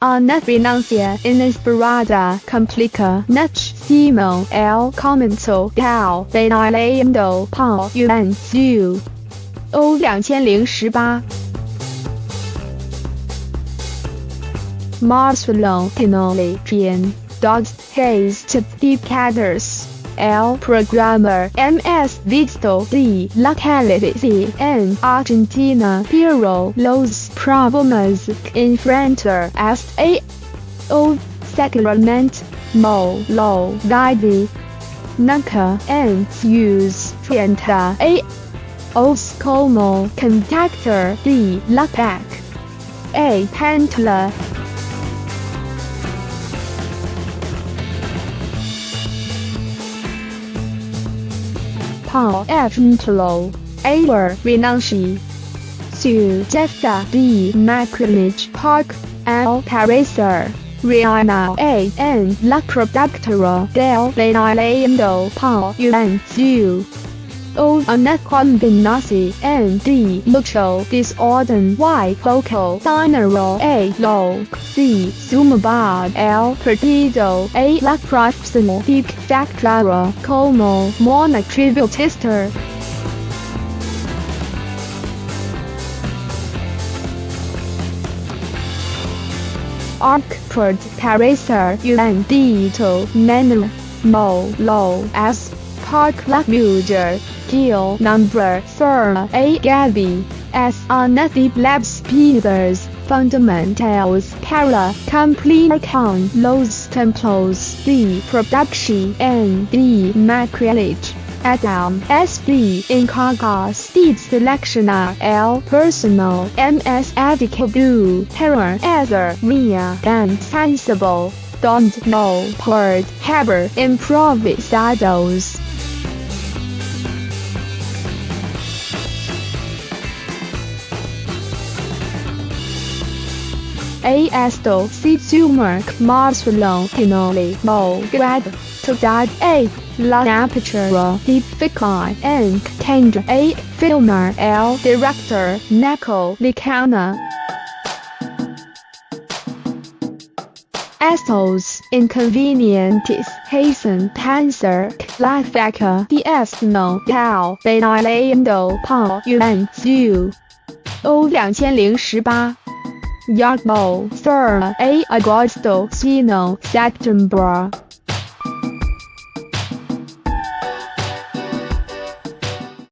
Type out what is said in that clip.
A net renuncia inesperada complica nec el comienzo del bailando Paul Yuan Marcelo Tinelli Pian Dogs Haze to the Caters El Programmer MS Visto de Locality en Argentina Pero los problemas enfrentar hasta o Sacrament Mo Lo Guide Nunca en use frente a os contactor de la PAC A Pantla Paul F. Ntlo, Awer Renunci, Su Jefta D. Macrinage Park, L. Pariser, Rihanna A. N. La Productora del Bailando Paul Yuan Zhu. O una combinación de mucho desorden y poco dinero a lo que sumaba el partido a la próxima dictadura como Mona monotributista. Arcport parecer un dito menor, mo lo as Park La Mujer, Deal Number 4 A Gabby, S. Anati Labs Peters, Fundamentals para Complicación Los Templos de Production and de. Adam. S.D. encargas de seleccionar el personal. MS adequado para esa vía tan sensible, donde no puede haber. Improvisados. esto canoli mol grad to dad A, la apertura difícil en tendrá a filmer el director Nico Licana. Estos inconvenientes hacen pensar la fecha de estreno del bailando por un zoo. O 2018 Yagmo, Sir A. Augusto Sino September.